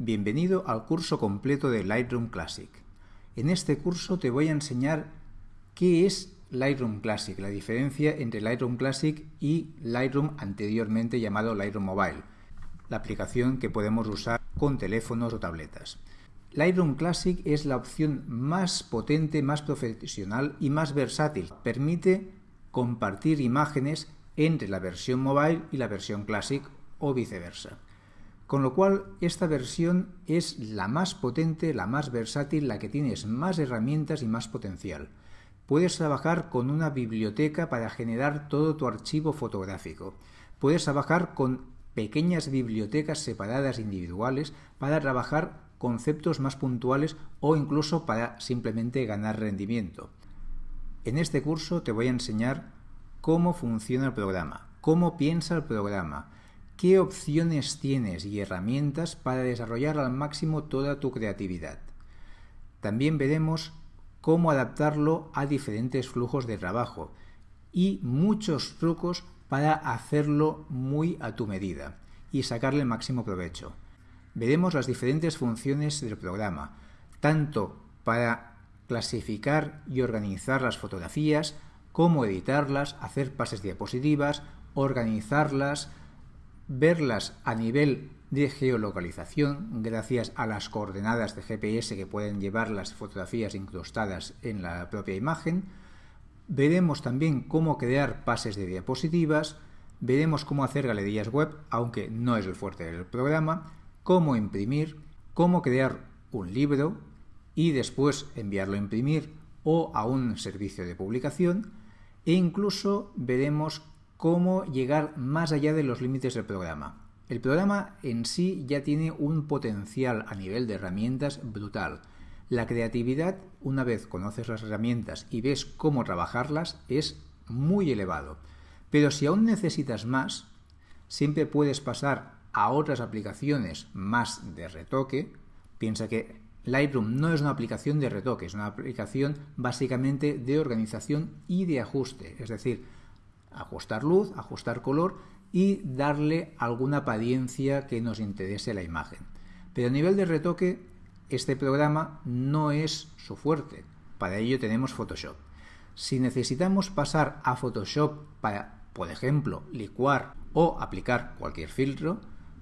Bienvenido al curso completo de Lightroom Classic. En este curso te voy a enseñar qué es Lightroom Classic, la diferencia entre Lightroom Classic y Lightroom anteriormente llamado Lightroom Mobile, la aplicación que podemos usar con teléfonos o tabletas. Lightroom Classic es la opción más potente, más profesional y más versátil. Permite compartir imágenes entre la versión mobile y la versión Classic o viceversa. Con lo cual, esta versión es la más potente, la más versátil, la que tienes más herramientas y más potencial. Puedes trabajar con una biblioteca para generar todo tu archivo fotográfico. Puedes trabajar con pequeñas bibliotecas separadas individuales para trabajar conceptos más puntuales o incluso para simplemente ganar rendimiento. En este curso te voy a enseñar cómo funciona el programa, cómo piensa el programa, qué opciones tienes y herramientas para desarrollar al máximo toda tu creatividad. También veremos cómo adaptarlo a diferentes flujos de trabajo y muchos trucos para hacerlo muy a tu medida y sacarle el máximo provecho. Veremos las diferentes funciones del programa, tanto para clasificar y organizar las fotografías, como editarlas, hacer pases diapositivas, organizarlas, verlas a nivel de geolocalización gracias a las coordenadas de GPS que pueden llevar las fotografías incrustadas en la propia imagen. Veremos también cómo crear pases de diapositivas, veremos cómo hacer galerías web, aunque no es el fuerte del programa, cómo imprimir, cómo crear un libro y después enviarlo a imprimir o a un servicio de publicación e incluso veremos cómo llegar más allá de los límites del programa. El programa en sí ya tiene un potencial a nivel de herramientas brutal. La creatividad, una vez conoces las herramientas y ves cómo trabajarlas, es muy elevado. Pero si aún necesitas más, siempre puedes pasar a otras aplicaciones más de retoque. Piensa que Lightroom no es una aplicación de retoque, es una aplicación básicamente de organización y de ajuste. Es decir, ajustar luz, ajustar color y darle alguna apariencia que nos interese la imagen. Pero a nivel de retoque, este programa no es su fuerte. Para ello tenemos Photoshop. Si necesitamos pasar a Photoshop para, por ejemplo, licuar o aplicar cualquier filtro,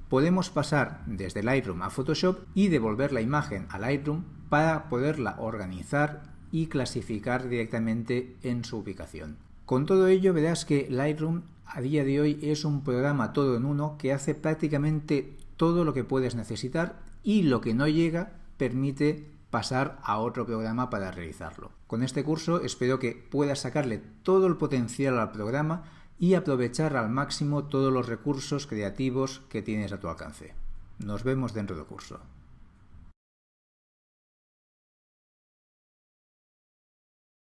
podemos pasar desde Lightroom a Photoshop y devolver la imagen a Lightroom para poderla organizar y clasificar directamente en su ubicación. Con todo ello verás que Lightroom a día de hoy es un programa todo en uno que hace prácticamente todo lo que puedes necesitar y lo que no llega permite pasar a otro programa para realizarlo. Con este curso espero que puedas sacarle todo el potencial al programa y aprovechar al máximo todos los recursos creativos que tienes a tu alcance. Nos vemos dentro del curso.